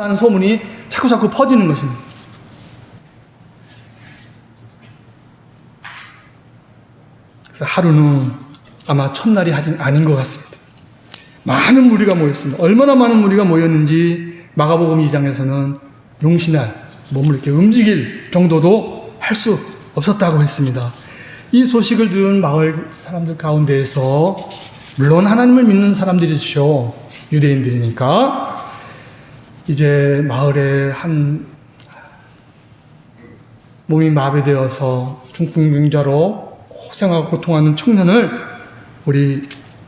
하는 소문이 자꾸 자꾸 퍼지는 것입니다. 그래서 하루는 아마 첫날이 아닌 것 같습니다. 많은 무리가 모였습니다. 얼마나 많은 무리가 모였는지 마가복음 2장에서는 용신할 몸을 이렇게 움직일 정도도 할 수 없었다고 했습니다. 이 소식을 들은 마을 사람들 가운데에서 물론 하나님을 믿는 사람들이죠. 유대인들이니까 이제 마을에 한 몸이 마비되어서 중풍병자로 고생하고 고통하는 청년을 우리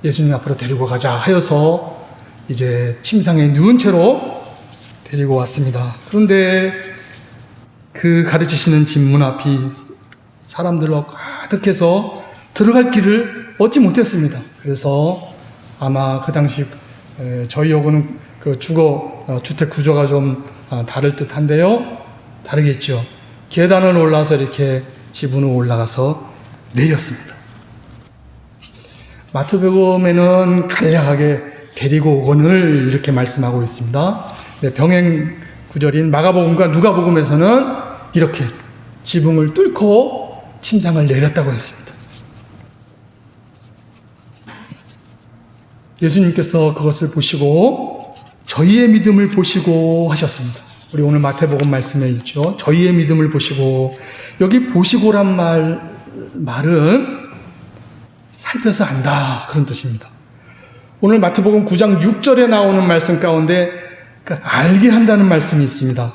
예수님 앞으로 데리고 가자 하여서 이제 침상에 누운 채로 데리고 왔습니다. 그런데 그 가르치시는 집문 앞이 사람들로 가득해서 들어갈 길을 얻지 못했습니다. 그래서 아마 그 당시 저희하고는 그 주거 어, 주택 구조가 좀 어, 다를 듯한데요. 다르겠죠. 계단을 올라서 이렇게 지붕으로 올라가서 내렸습니다. 마태복음에는 간략하게 데리고 오건을 이렇게 말씀하고 있습니다. 네, 병행 구절인 마가복음과 누가복음에서는 이렇게 지붕을 뚫고 침상을 내렸다고 했습니다. 예수님께서 그것을 보시고 저희의 믿음을 보시고 하셨습니다. 우리 오늘 마태복음 말씀에 있죠. 저희의 믿음을 보시고 여기 보시고란 말 말은 살펴서 안다 그런 뜻입니다. 오늘 마태복음 9장 6절에 나오는 말씀 가운데 그 알게 한다는 말씀이 있습니다.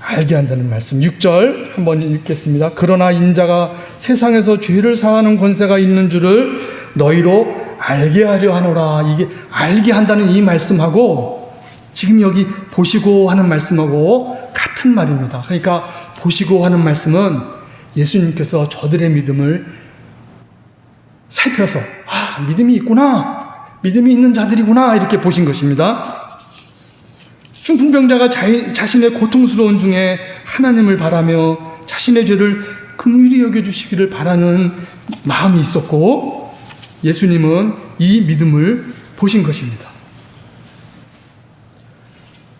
알게 한다는 말씀. 6절 한번 읽겠습니다. 그러나 인자가 세상에서 죄를 사하는 권세가 있는 줄을 너희로 알게 하려 하노라. 이게 알게 한다는 이 말씀하고 지금 여기 보시고 하는 말씀하고 같은 말입니다. 그러니까 보시고 하는 말씀은 예수님께서 저들의 믿음을 살펴서 아, 믿음이 있구나. 믿음이 있는 자들이구나. 이렇게 보신 것입니다. 중풍병자가 자신의 고통스러운 중에 하나님을 바라며 자신의 죄를 긍휼히 여겨주시기를 바라는 마음이 있었고 예수님은 이 믿음을 보신 것입니다.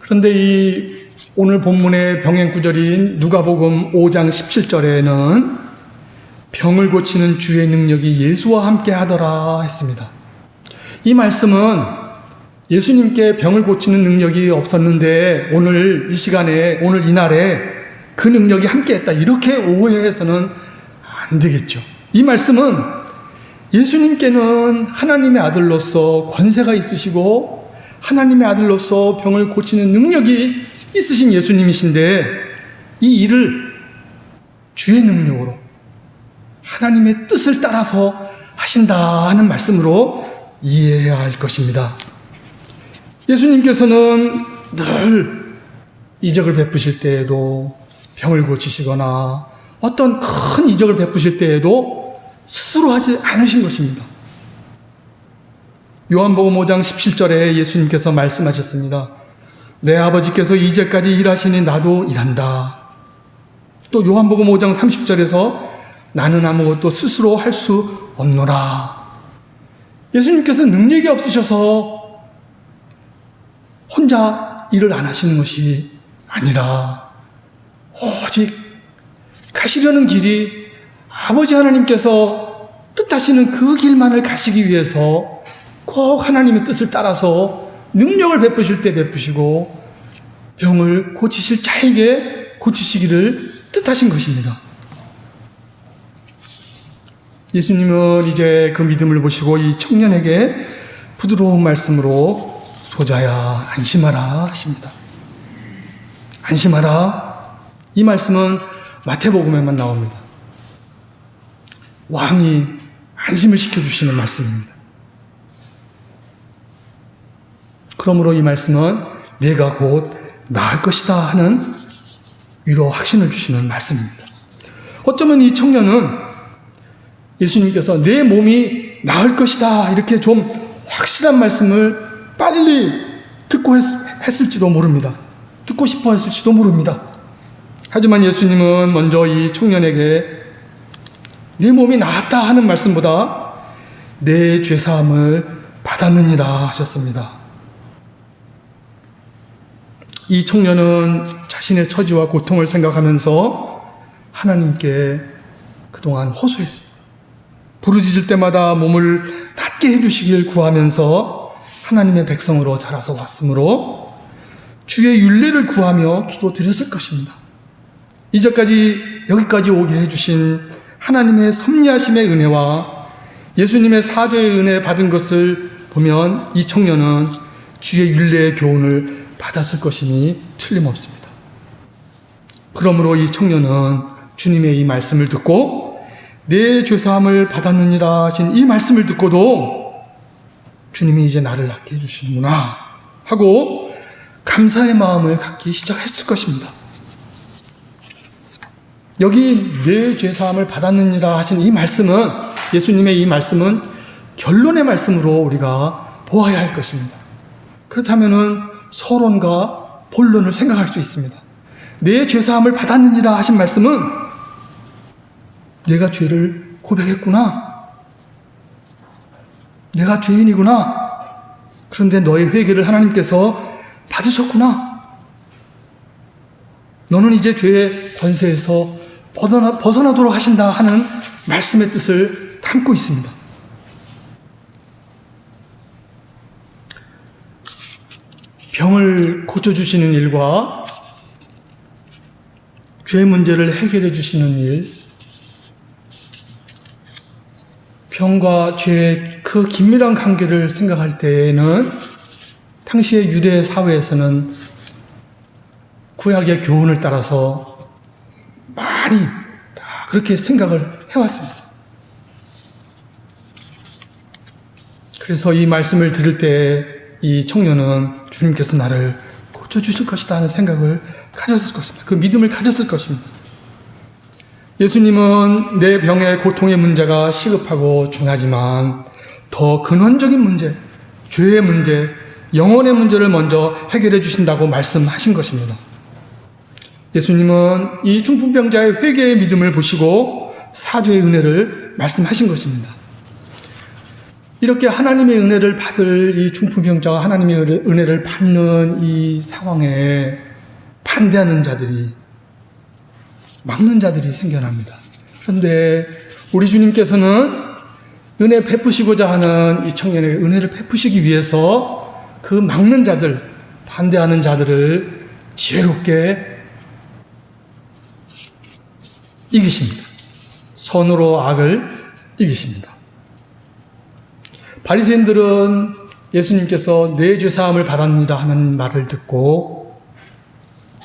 그런데 이 오늘 본문의 병행 구절인 누가복음 5장 17절에는 병을 고치는 주의 능력이 예수와 함께 하더라 했습니다. 이 말씀은 예수님께 병을 고치는 능력이 없었는데 오늘 이 시간에 오늘 이 날에 그 능력이 함께 했다 이렇게 오해해서는 안 되겠죠. 이 말씀은 예수님께는 하나님의 아들로서 권세가 있으시고 하나님의 아들로서 병을 고치는 능력이 있으신 예수님이신데 이 일을 주의 능력으로 하나님의 뜻을 따라서 하신다 하는 말씀으로 이해해야 할 것입니다. 예수님께서는 늘 이적을 베푸실 때에도 병을 고치시거나 어떤 큰 이적을 베푸실 때에도 스스로 하지 않으신 것입니다. 요한복음 5장 17절에 예수님께서 말씀하셨습니다. 내 아버지께서 이제까지 일하시니 나도 일한다. 또 요한복음 5장 30절에서 나는 아무것도 스스로 할 수 없노라. 예수님께서 능력이 없으셔서 혼자 일을 안 하시는 것이 아니라 오직 가시려는 길이 아버지 하나님께서 뜻하시는 그 길만을 가시기 위해서 꼭 하나님의 뜻을 따라서 능력을 베푸실 때 베푸시고 병을 고치실 자에게 고치시기를 뜻하신 것입니다. 예수님은 이제 그 믿음을 보시고 이 청년에게 부드러운 말씀으로 소자야 안심하라 하십니다. 안심하라. 이 말씀은 마태복음에만 나옵니다. 왕이 안심을 시켜주시는 말씀입니다. 그러므로 이 말씀은 내가 곧 나을 것이다 하는 위로 확신을 주시는 말씀입니다. 어쩌면 이 청년은 예수님께서 내 몸이 나을 것이다 이렇게 좀 확실한 말씀을 빨리 듣고 했, 했을지도 모릅니다. 듣고 싶어 했을지도 모릅니다. 하지만 예수님은 먼저 이 청년에게 네 몸이 나았다 하는 말씀보다 내 죄사함을 받았느니라 하셨습니다. 이 청년은 자신의 처지와 고통을 생각하면서 하나님께 그동안 호소했습니다. 부르짖을 때마다 몸을 낫게 해주시길 구하면서 하나님의 백성으로 자라서 왔으므로 주의 윤례를 구하며 기도 드렸을 것입니다. 이제까지 여기까지 오게 해주신 하나님의 섭리하심의 은혜와 예수님의 사죄의 은혜 받은 것을 보면 이 청년은 주의 윤례의 교훈을 받았을 것임이 틀림없습니다. 그러므로 이 청년은 주님의 이 말씀을 듣고 내 죄사함을 받았느니라 하신 이 말씀을 듣고도 주님이 이제 나를 낫게 해주시는구나 하고 감사의 마음을 갖기 시작했을 것입니다. 여기 내 죄사함을 받았느니라 하신 이 말씀은 예수님의 이 말씀은 결론의 말씀으로 우리가 보아야 할 것입니다. 그렇다면은 서론과 본론을 생각할 수 있습니다. 내 죄사함을 받았느니라 하신 말씀은 내가 죄를 고백했구나. 내가 죄인이구나. 그런데 너의 회개를 하나님께서 받으셨구나. 너는 이제 죄의 권세에서 벗어나, 벗어나도록 하신다 하는 말씀의 뜻을 담고 있습니다. 병을 고쳐주시는 일과 죄 문제를 해결해 주시는 일, 병과 죄의 그 긴밀한 관계를 생각할 때에는 당시의 유대 사회에서는 구약의 교훈을 따라서 많이 다 그렇게 생각을 해왔습니다. 그래서 이 말씀을 들을 때 이 청년은 주님께서 나를 고쳐주실 것이다 하는 생각을 가졌을 것입니다. 그 믿음을 가졌을 것입니다. 예수님은 내 병의 고통의 문제가 시급하고 중하지만 더 근원적인 문제, 죄의 문제, 영혼의 문제를 먼저 해결해 주신다고 말씀하신 것입니다. 예수님은 이 중풍병자의 회개의 믿음을 보시고 사죄의 은혜를 말씀하신 것입니다. 이렇게 하나님의 은혜를 받을 이 중풍병자가 하나님의 은혜를 받는 이 상황에 반대하는 자들이 막는 자들이 생겨납니다. 그런데 우리 주님께서는 은혜 베푸시고자 하는 이 청년에게 은혜를 베푸시기 위해서 그 막는 자들, 반대하는 자들을 지혜롭게 이기십니다. 선으로 악을 이기십니다. 바리새인들은 예수님께서 내 죄 사함을 받았느라 하는 말을 듣고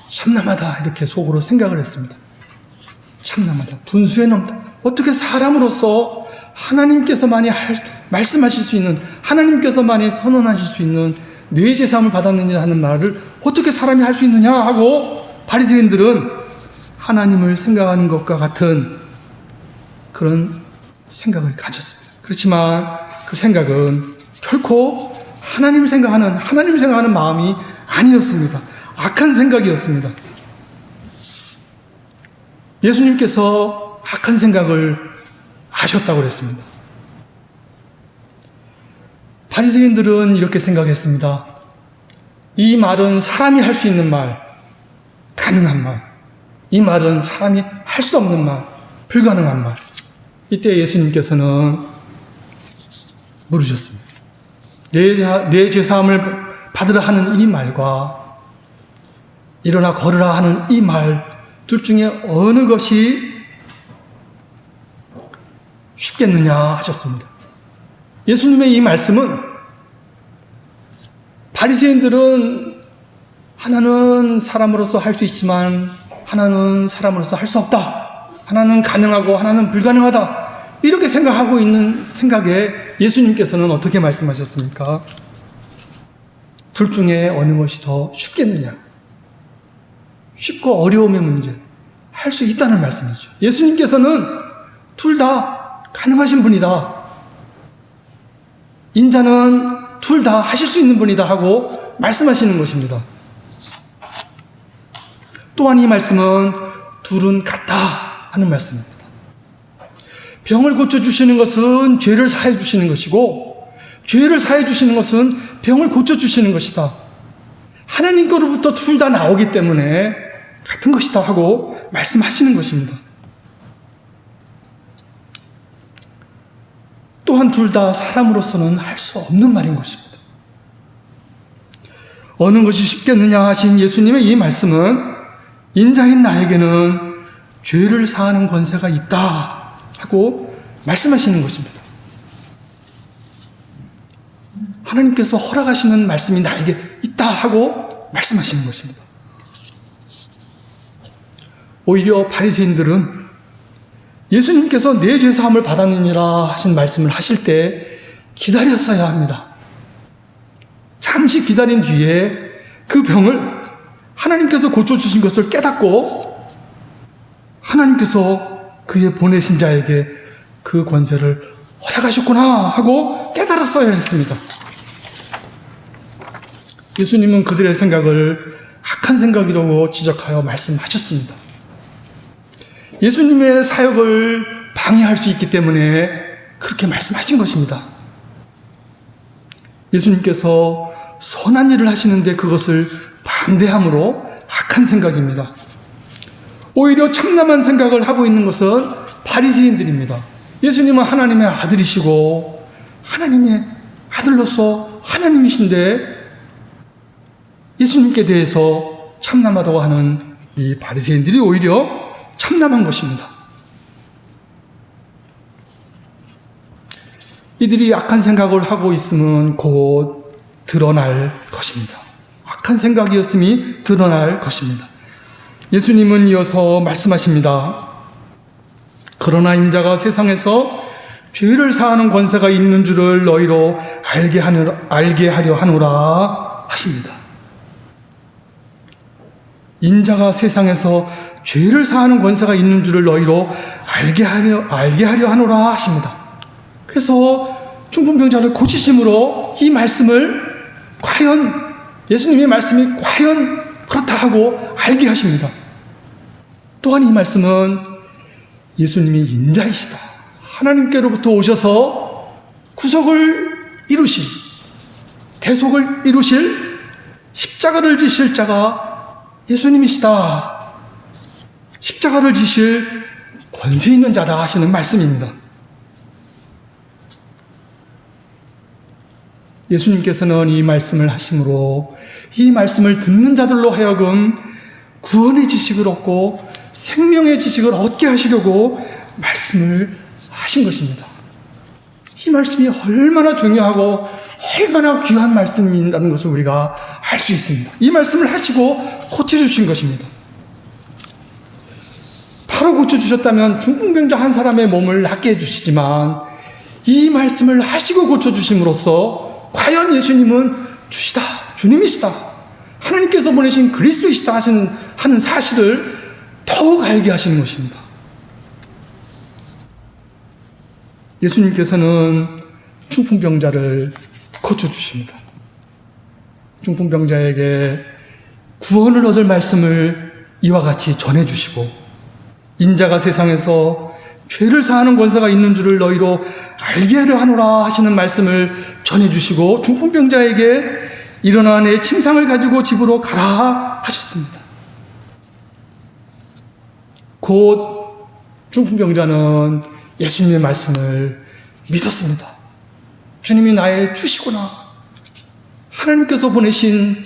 참남하다 이렇게 속으로 생각을 했습니다. 참남하다. 분수에 넘다. 어떻게 사람으로서 하나님께서만이 할, 말씀하실 수 있는 하나님께서만이 선언하실 수 있는 내 죄사함을 받았느냐 하는 말을 어떻게 사람이 할 수 있느냐 하고 바리새인들은 하나님을 생각하는 것과 같은 그런 생각을 가졌습니다. 그렇지만 그 생각은 결코 하나님을 생각하는 하나님을 생각하는 마음이 아니었습니다. 악한 생각이었습니다. 예수님께서 악한 생각을 하셨다고 그랬습니다. 바리새인들은 이렇게 생각했습니다. 이 말은 사람이 할 수 있는 말, 가능한 말. 이 말은 사람이 할 수 없는 말, 불가능한 말. 이때 예수님께서는 물으셨습니다. 내, 내 죄사함을 받으라 하는 이 말과 일어나 걸으라 하는 이 말 둘 중에 어느 것이 쉽겠느냐 하셨습니다. 예수님의 이 말씀은 바리새인들은 하나는 사람으로서 할 수 있지만 하나는 사람으로서 할 수 없다. 하나는 가능하고 하나는 불가능하다. 이렇게 생각하고 있는 생각에 예수님께서는 어떻게 말씀하셨습니까? 둘 중에 어느 것이 더 쉽겠느냐? 쉽고 어려움의 문제. 할 수 있다는 말씀이죠. 예수님께서는 둘 다 가능하신 분이다. 인자는 둘 다 하실 수 있는 분이다 하고 말씀하시는 것입니다. 또한 이 말씀은 둘은 같다 하는 말씀입니다. 병을 고쳐주시는 것은 죄를 사해 주시는 것이고, 죄를 사해 주시는 것은 병을 고쳐주시는 것이다. 하나님께로부터 둘 다 나오기 때문에 같은 것이다 하고 말씀하시는 것입니다. 또한 둘 다 사람으로서는 할 수 없는 말인 것입니다. 어느 것이 쉽겠느냐 하신 예수님의 이 말씀은 인자인 나에게는 죄를 사하는 권세가 있다 하고 말씀하시는 것입니다. 하나님께서 허락하시는 말씀이 나에게 있다 하고 말씀하시는 것입니다. 오히려 바리새인들은 예수님께서 내 죄 사함을 받았느니라 하신 말씀을 하실 때 기다렸어야 합니다. 잠시 기다린 뒤에 그 병을 하나님께서 고쳐주신 것을 깨닫고 하나님께서 그의 보내신 자에게 그 권세를 허락하셨구나 하고 깨달았어야 했습니다. 예수님은 그들의 생각을 악한 생각이라고 지적하여 말씀하셨습니다. 예수님의 사역을 방해할 수 있기 때문에 그렇게 말씀하신 것입니다. 예수님께서 선한 일을 하시는데 그것을 반대함으로 악한 생각입니다. 오히려 참남한 생각을 하고 있는 것은 바리새인들입니다. 예수님은 하나님의 아들이시고 하나님의 아들로서 하나님이신데 예수님께 대해서 참남하다고 하는 이 바리새인들이 오히려 참남한 것입니다. 이들이 악한 생각을 하고 있으면 곧 드러날 것입니다. 악한 생각이었음이 드러날 것입니다. 예수님은 이어서 말씀하십니다. 그러나 임자가 세상에서 죄를 사하는 권세가 있는 줄을 너희로 알게 하려, 알게 하려 하노라 하십니다. 인자가 세상에서 죄를 사하는 권세가 있는 줄을 너희로 알게 하려, 알게 하려 하노라 하십니다. 그래서 중풍병자를 고치심으로 이 말씀을 과연 예수님의 말씀이 과연 그렇다 하고 알게 하십니다. 또한 이 말씀은 예수님이 인자이시다. 하나님께로부터 오셔서 구속을 이루실, 대속을 이루실 십자가를 지실 자가 예수님이시다. 십자가를 지실 권세 있는 자다 하시는 말씀입니다. 예수님께서는 이 말씀을 하심으로 이 말씀을 듣는 자들로 하여금 구원의 지식을 얻고 생명의 지식을 얻게 하시려고 말씀을 하신 것입니다. 이 말씀이 얼마나 중요하고 얼마나 귀한 말씀이라는 것을 우리가 알 수 있습니다. 이 말씀을 하시고 고쳐주신 것입니다. 바로 고쳐주셨다면 중풍병자 한 사람의 몸을 낫게 해주시지만 이 말씀을 하시고 고쳐주심으로써 과연 예수님은 주시다, 주님이시다, 하나님께서 보내신 그리스도이시다 하신, 하는 사실을 더욱 알게 하시는 것입니다. 예수님께서는 중풍병자를 고쳐주십니다. 중풍병자에게 구원을 얻을 말씀을 이와 같이 전해주시고 인자가 세상에서 죄를 사하는 권세가 있는 줄을 너희로 알게 하려 하노라 하시는 말씀을 전해주시고 중풍병자에게 일어나 내 침상을 가지고 집으로 가라 하셨습니다. 곧 중풍병자는 예수님의 말씀을 믿었습니다. 주님이 나의 주시구나. 하나님께서 보내신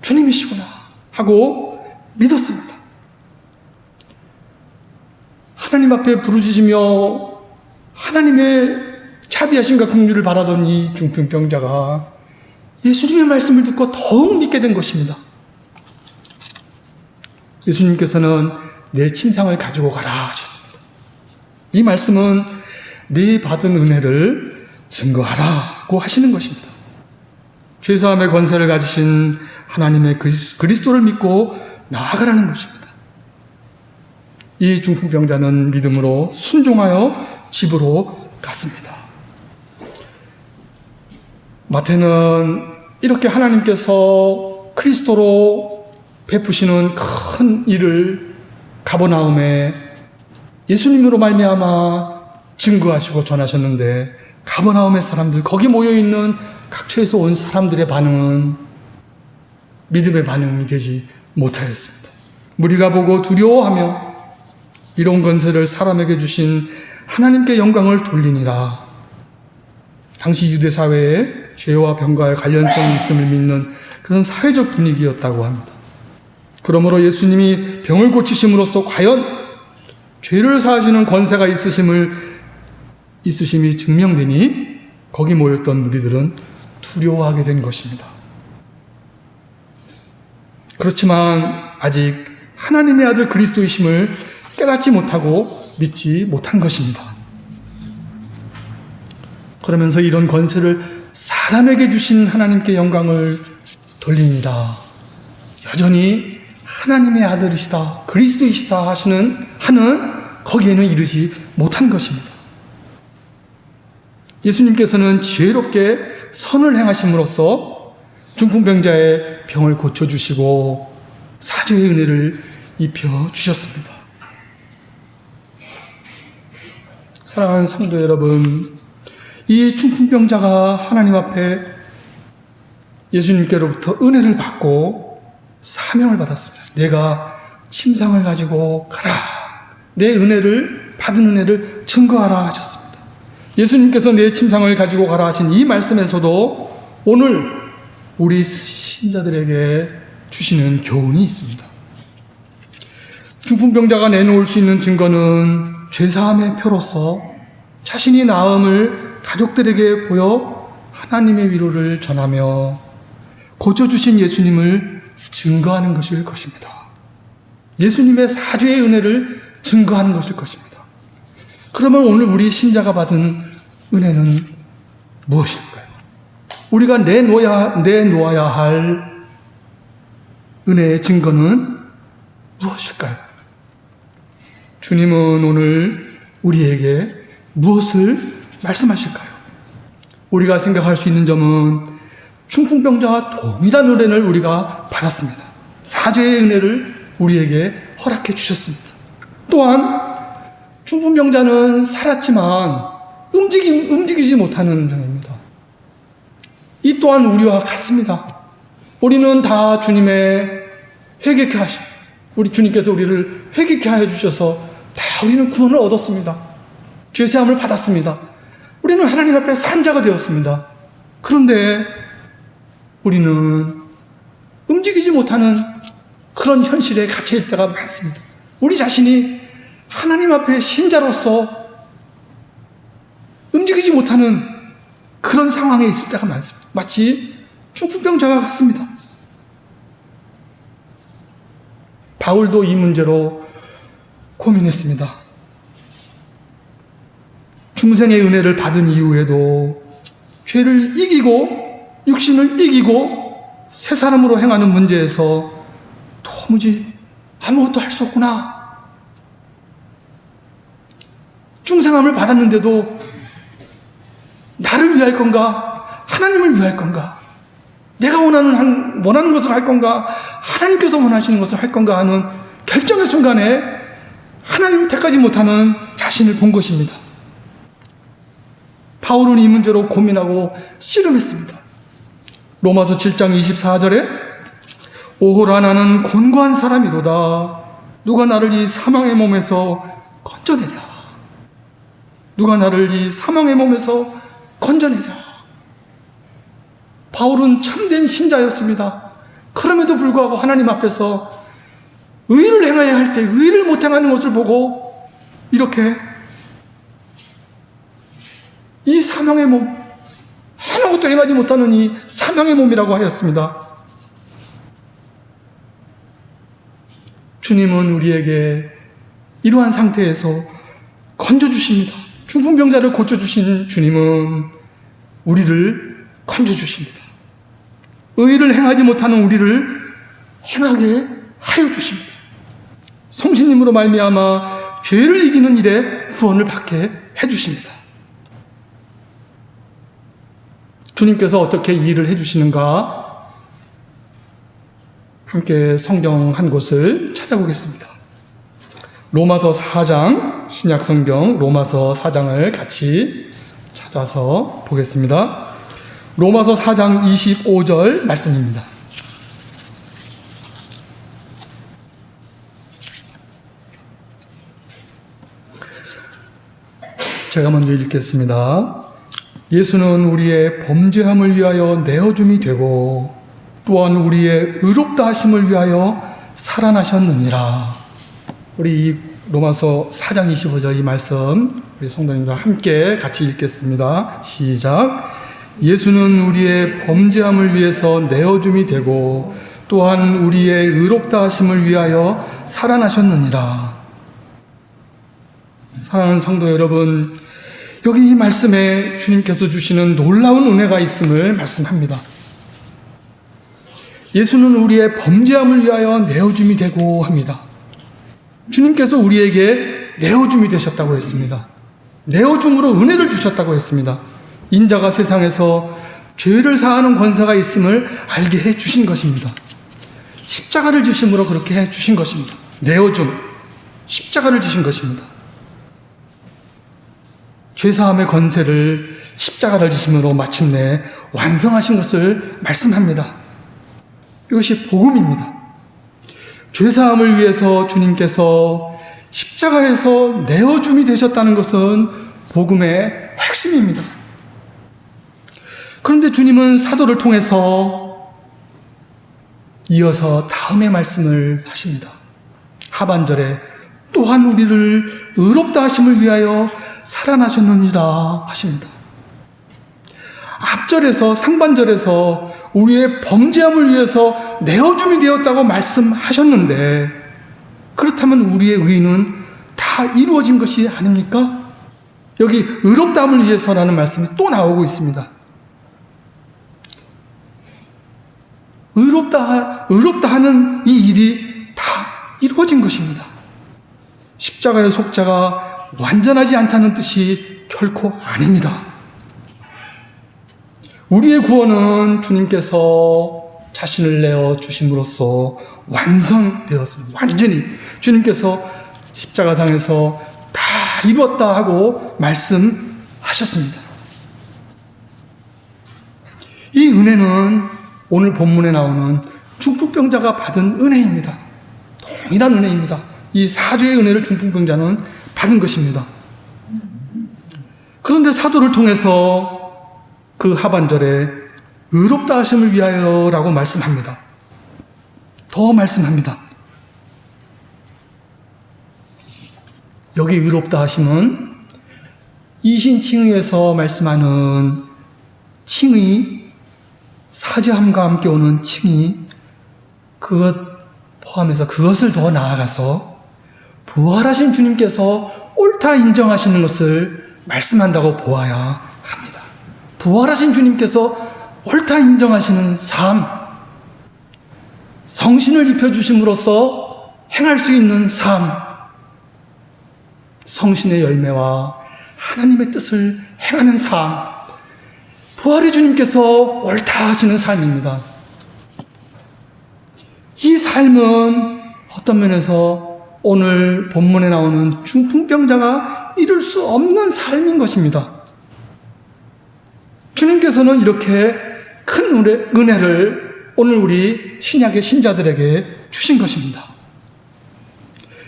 주님이시구나. 하고 믿었습니다. 하나님 앞에 부르짖으며 하나님의 자비하심과 긍휼을 바라던 이 중풍병자가 예수님의 말씀을 듣고 더욱 믿게 된 것입니다. 예수님께서는 내 침상을 가지고 가라 하셨습니다. 이 말씀은 네 받은 은혜를 증거하라고 하시는 것입니다. 죄사함의 권세를 가지신 하나님의 그리스도를 믿고 나아가라는 것입니다. 이 중풍병자는 믿음으로 순종하여 집으로 갔습니다. 마태는 이렇게 하나님께서 그리스도로 베푸시는 큰 일을 가버나움에 예수님으로 말미암아 증거하시고 전하셨는데 가버나움의 사람들 거기 모여 있는 각처에서 온 사람들의 반응은 믿음의 반응이 되지 못하였습니다. 무리가 보고 두려워하며 이런 건세를 사람에게 주신 하나님께 영광을 돌리니라. 당시 유대 사회에 죄와 병과의 관련성이 있음을 믿는 그런 사회적 분위기였다고 합니다. 그러므로 예수님이 병을 고치심으로써 과연 죄를 사하시는 권세가 있으심을 있으심이 증명되니 거기 모였던 무리들은 두려워하게 된 것입니다. 그렇지만 아직 하나님의 아들 그리스도이심을 깨닫지 못하고 믿지 못한 것입니다. 그러면서 이런 권세를 사람에게 주신 하나님께 영광을 돌립니다. 여전히 하나님의 아들이시다, 그리스도이시다 하시는 하는 거기에는 이르지 못한 것입니다. 예수님께서는 지혜롭게 선을 행하심으로써 중풍병자의 병을 고쳐주시고 사죄의 은혜를 입혀 주셨습니다. 사랑하는 성도 여러분, 이 중풍병자가 하나님 앞에 예수님께로부터 은혜를 받고 사명을 받았습니다. 내가 침상을 가지고 가라. 내 은혜를 받은 은혜를 증거하라 하셨습니다. 예수님께서 내 침상을 가지고 가라 하신 이 말씀에서도 오늘 우리 신자들에게 주시는 교훈이 있습니다. 중풍병자가 내놓을 수 있는 증거는 죄사함의 표로서 자신이 나음을 가족들에게 보여 하나님의 위로를 전하며 고쳐주신 예수님을 증거하는 것일 것입니다. 예수님의 사죄의 은혜를 증거하는 것일 것입니다. 그러면 오늘 우리 신자가 받은 은혜는 무엇일까요? 우리가 내놓아야, 내놓아야 할 은혜의 증거는 무엇일까요? 주님은 오늘 우리에게 무엇을 말씀하실까요? 우리가 생각할 수 있는 점은 중풍병자와 동일한 은혜를 우리가 받았습니다. 사죄의 은혜를 우리에게 허락해 주셨습니다. 또한 중풍병자는 살았지만 움직이, 움직이지 못하는 병입니다. 이 또한 우리와 같습니다. 우리는 다 주님의 회개케 하시 우리 주님께서 우리를 회개케 하여 주셔서 다 우리는 구원을 얻었습니다. 죄사함을 받았습니다. 우리는 하나님 앞에 산자가 되었습니다. 그런데 우리는 움직이지 못하는 그런 현실에 갇혀 때가 많습니다. 우리 자신이 하나님 앞에 신자로서 움직이지 못하는 그런 상황에 있을 때가 많습니다. 마치 중풍병자와 같습니다. 바울도 이 문제로 고민했습니다. 중생의 은혜를 받은 이후에도 죄를 이기고 육신을 이기고 새 사람으로 행하는 문제에서 도무지 아무것도 할 수 없구나. 중생함을 받았는데도 나를 위할 건가? 하나님을 위할 건가? 내가 원하는, 한, 원하는 것을 할 건가? 하나님께서 원하시는 것을 할 건가 하는 결정의 순간에 하나님을 택하지 못하는 자신을 본 것입니다. 바울은 이 문제로 고민하고 씨름했습니다. 로마서 7장 24절에 오호라 나는 곤고한 사람이로다. 누가 나를 이 사망의 몸에서 건져내랴. 누가 나를 이 사망의 몸에서 건져내랴. 바울은 참된 신자였습니다. 그럼에도 불구하고 하나님 앞에서 의를 행해야 할 때 의를 못 행하는 것을 보고 이렇게 이 사망의 몸, 아무것도 행하지 못하는 이 사망의 몸이라고 하였습니다. 주님은 우리에게 이러한 상태에서 건져주십니다. 중풍병자를 고쳐주신 주님은 우리를 건져주십니다. 의를 행하지 못하는 우리를 행하게 하여 주십니다. 성신님으로 말미암아 죄를 이기는 일에 구원을 받게 해 주십니다. 주님께서 어떻게 일을 해주시는가 함께 성경 한 곳을 찾아보겠습니다. 로마서 4장, 신약성경 로마서 4장을 같이 찾아서 보겠습니다. 로마서 4장 25절 말씀입니다. 제가 먼저 읽겠습니다. 예수는 우리의 범죄함을 위하여 내어줌이 되고 또한 우리의 의롭다 하심을 위하여 살아나셨느니라. 우리 이 로마서 4장 25절 이 말씀 우리 성도님과 함께 같이 읽겠습니다. 시작. 예수는 우리의 범죄함을 위해서 내어줌이 되고 또한 우리의 의롭다 하심을 위하여 살아나셨느니라. 사랑하는 성도 여러분, 여기 이 말씀에 주님께서 주시는 놀라운 은혜가 있음을 말씀합니다. 예수는 우리의 범죄함을 위하여 내어줌이 되고 합니다. 주님께서 우리에게 내어줌이 되셨다고 했습니다. 내어줌으로 은혜를 주셨다고 했습니다. 인자가 세상에서 죄를 사하는 권세가 있음을 알게 해 주신 것입니다. 십자가를 지심으로 그렇게 해 주신 것입니다. 내어줌, 십자가를 지신 것입니다. 죄사함의 권세를 십자가를 지심으로 마침내 완성하신 것을 말씀합니다. 이것이 복음입니다. 죄사함을 위해서 주님께서 십자가에서 내어줌이 되셨다는 것은 복음의 핵심입니다. 그런데 주님은 사도를 통해서 이어서 다음의 말씀을 하십니다. 하반절에 또한 우리를 의롭다 하심을 위하여 살아나셨느니라 하십니다. 앞절에서 상반절에서 우리의 범죄함을 위해서 내어줌이 되었다고 말씀하셨는데 그렇다면 우리의 의는 다 이루어진 것이 아닙니까? 여기 의롭다함을 위해서라는 말씀이 또 나오고 있습니다. 의롭다, 의롭다 하는 이 일이 다 이루어진 것입니다. 십자가의 속자가 완전하지 않다는 뜻이 결코 아닙니다. 우리의 구원은 주님께서 자신을 내어 주심으로써 완성되었습니다. 완전히 주님께서 십자가상에서 다 이루었다 하고 말씀하셨습니다. 이 은혜는 오늘 본문에 나오는 중풍병자가 받은 은혜입니다. 동일한 은혜입니다. 이 사죄의 은혜를 중풍병자는 받은 것입니다. 그런데 사도를 통해서 그 하반절에 의롭다 하심을 위하여 라고 말씀합니다. 더 말씀합니다. 여기 의롭다 하심은 이신칭의에서 말씀하는 칭의, 사죄함과 함께 오는 칭의, 그것 포함해서 그것을 더 나아가서 부활하신 주님께서 옳다 인정하시는 것을 말씀한다고 보아야 부활하신 주님께서 옳다 인정하시는 삶, 성신을 입혀주심으로써 행할 수 있는 삶, 성신의 열매와 하나님의 뜻을 행하는 삶, 부활의 주님께서 옳다 하시는 삶입니다. 이 삶은 어떤 면에서 오늘 본문에 나오는 중풍병자가 이룰 수 없는 삶인 것입니다. 주님께서는 이렇게 큰 은혜 를 오늘 우리 신약의 신자들에게 주신 것입니다.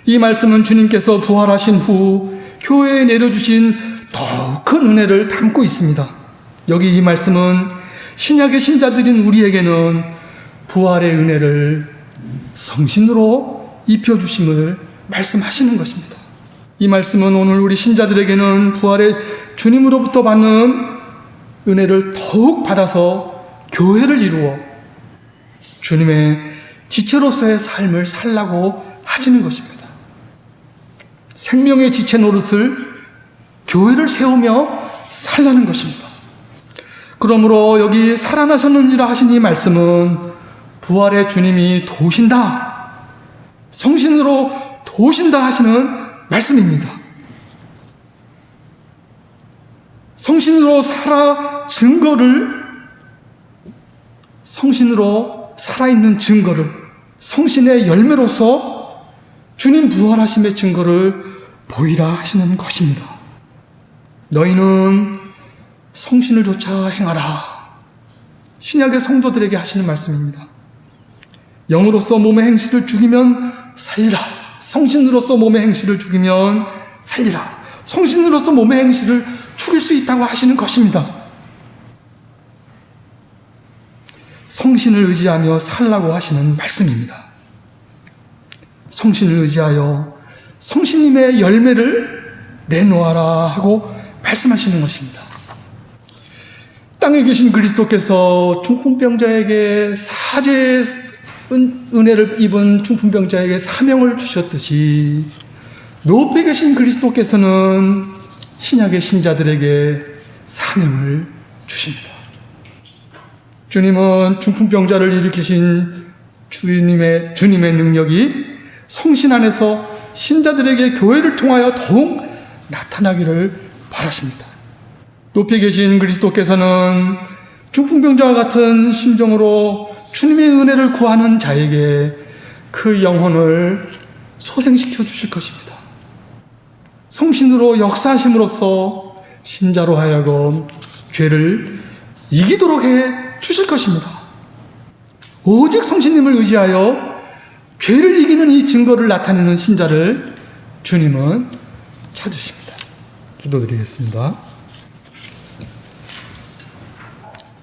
이 말씀은 주님께서 부활하신 후 교회에 내려주신 더욱 큰 은혜를 담고 있습니다. 여기 이 말씀은 신약의 신자들인 우리에게는 부활의 은혜를 성신으로 입혀주심을 말씀하시는 것입니다. 이 말씀은 오늘 우리 신자들에게는 부활의 주님으로부터 받는 은혜를 더욱 받아서 교회를 이루어 주님의 지체로서의 삶을 살라고 하시는 것입니다. 생명의 지체 노릇을 교회를 세우며 살라는 것입니다. 그러므로 여기 살아나셨느니라 하신 이 말씀은 부활의 주님이 도신다. 성신으로 도신다 하시는 말씀입니다. 성신으로 살아 증거를 성신으로 살아있는 증거를 성신의 열매로서 주님 부활하심의 증거를 보이라 하시는 것입니다. 너희는 성신을 조차 행하라. 신약의 성도들에게 하시는 말씀입니다. 영으로서 몸의 행실을 죽이면 살리라. 성신으로서 몸의 행실을 죽이면 살리라. 성신으로서 몸의 행실을 죽일 수 있다고 하시는 것입니다. 성신을 의지하며 살라고 하시는 말씀입니다. 성신을 의지하여 성신님의 열매를 내놓아라 하고 말씀하시는 것입니다. 땅에 계신 그리스도께서 중풍병자에게 사죄의 은- 은 혜를 입은 중풍병자에게 사명을 주셨듯이 높이 계신 그리스도께서는 신약의 신자들에게 사명을 주십니다. 주님은 중풍병자를 일으키신 주님의, 주님의 능력이 성신 안에서 신자들에게 교회를 통하여 더욱 나타나기를 바라십니다. 높이 계신 그리스도께서는 중풍병자와 같은 심정으로 주님의 은혜를 구하는 자에게 그 영혼을 소생시켜 주실 것입니다. 성신으로 역사하심으로써 신자로 하여금 죄를 이기도록 해 주실 것입니다. 오직 성신님을 의지하여 죄를 이기는 이 증거를 나타내는 신자를 주님은 찾으십니다. 기도드리겠습니다.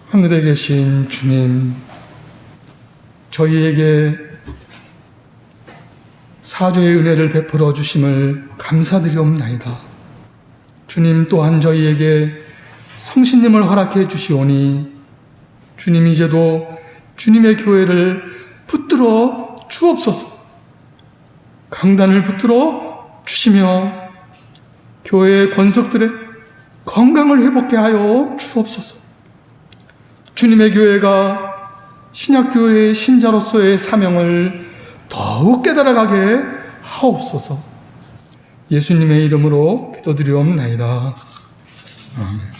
하늘에 계신 주님, 저희에게 사죄의 은혜를 베풀어 주심을 감사드리옵나이다. 주님 또한 저희에게 성신님을 허락해 주시오니 주님 이제도 주님의 교회를 붙들어 주옵소서. 강단을 붙들어 주시며 교회의 권석들의 건강을 회복케 하여 주옵소서. 주님의 교회가 신약교회의 신자로서의 사명을 더욱 깨달아가게 하옵소서. 예수님의 이름으로 기도드리옵나이다. 아멘.